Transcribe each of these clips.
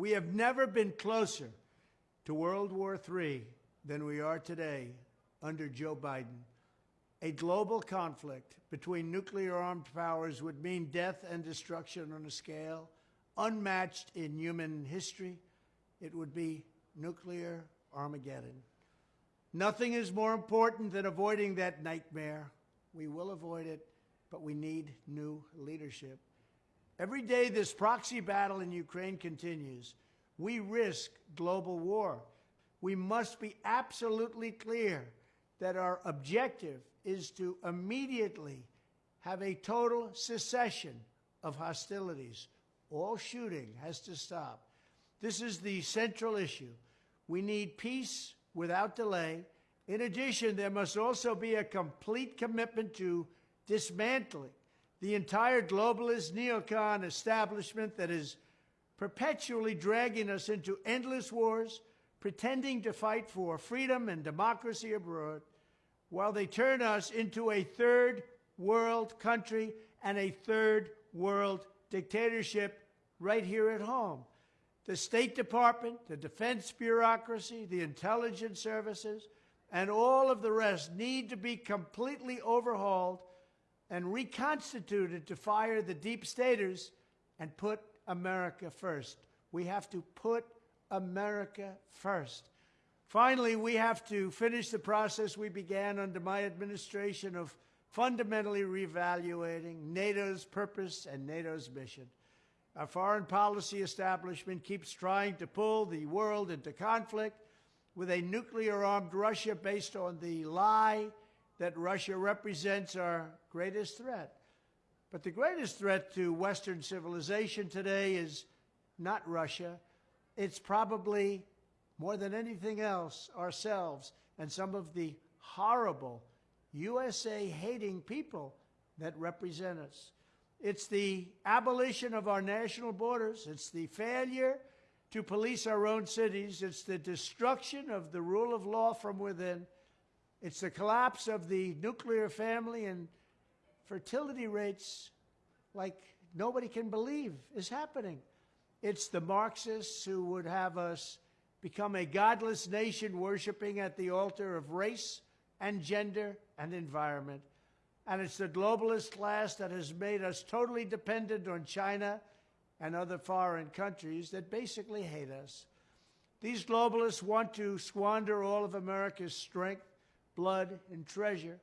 We have never been closer to World War III than we are today under Joe Biden. A global conflict between nuclear armed powers would mean death and destruction on a scale unmatched in human history. It would be nuclear Armageddon. Nothing is more important than avoiding that nightmare. We will avoid it, but we need new leadership. Every day this proxy battle in Ukraine continues, we risk global war. We must be absolutely clear that our objective is to immediately have a total cessation of hostilities. All shooting has to stop. This is the central issue. We need peace without delay. In addition, there must also be a complete commitment to dismantling the entire globalist neocon establishment that is perpetually dragging us into endless wars, pretending to fight for freedom and democracy abroad, while they turn us into a third world country and a third world dictatorship right here at home. The State Department, the defense bureaucracy, the intelligence services, and all of the rest need to be completely overhauled and reconstituted to fire the deep staters and put America first. We have to put America first. Finally, we have to finish the process we began under my administration of fundamentally reevaluating NATO's purpose and NATO's mission. Our foreign policy establishment keeps trying to pull the world into conflict with a nuclear armed Russia based on the lie that Russia represents our greatest threat. But the greatest threat to Western civilization today is not Russia. It's probably, more than anything else, ourselves and some of the horrible USA hating people that represent us. It's the abolition of our national borders. It's the failure to police our own cities. It's the destruction of the rule of law from within. It's the collapse of the nuclear family and fertility rates like nobody can believe is happening. It's the Marxists who would have us become a godless nation worshiping at the altar of race and gender and environment. And it's the globalist class that has made us totally dependent on China and other foreign countries that basically hate us. These globalists want to squander all of America's strength blood, and treasure,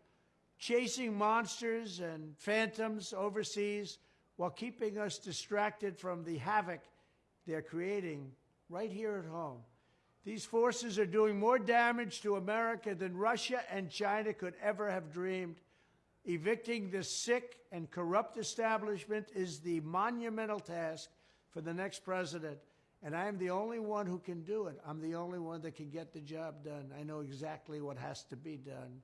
chasing monsters and phantoms overseas while keeping us distracted from the havoc they're creating right here at home. These forces are doing more damage to America than Russia and China could ever have dreamed. Evicting the sick and corrupt establishment is the monumental task for the next president. And I am the only one who can do it. I'm the only one that can get the job done. I know exactly what has to be done.